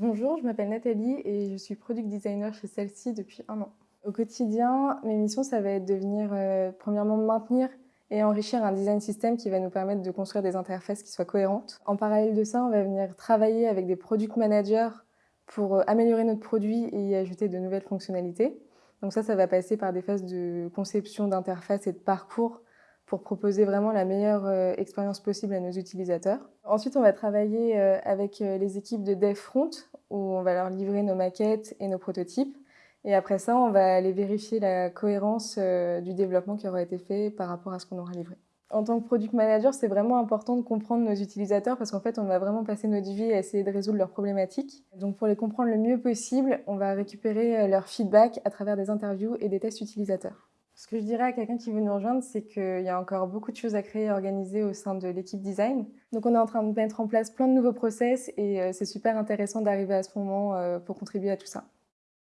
Bonjour, je m'appelle Nathalie et je suis product designer chez Celle-ci depuis un an. Au quotidien, mes missions, ça va être de venir euh, premièrement maintenir et enrichir un design system qui va nous permettre de construire des interfaces qui soient cohérentes. En parallèle de ça, on va venir travailler avec des product managers pour euh, améliorer notre produit et y ajouter de nouvelles fonctionnalités. Donc ça, ça va passer par des phases de conception d'interface et de parcours pour proposer vraiment la meilleure euh, expérience possible à nos utilisateurs. Ensuite, on va travailler euh, avec euh, les équipes de dev front où on va leur livrer nos maquettes et nos prototypes. Et après ça, on va aller vérifier la cohérence du développement qui aura été fait par rapport à ce qu'on aura livré. En tant que product manager, c'est vraiment important de comprendre nos utilisateurs parce qu'en fait, on va vraiment passer notre vie à essayer de résoudre leurs problématiques. Donc pour les comprendre le mieux possible, on va récupérer leur feedback à travers des interviews et des tests utilisateurs. Ce que je dirais à quelqu'un qui veut nous rejoindre, c'est qu'il y a encore beaucoup de choses à créer et organiser au sein de l'équipe design. Donc on est en train de mettre en place plein de nouveaux process et euh, c'est super intéressant d'arriver à ce moment euh, pour contribuer à tout ça.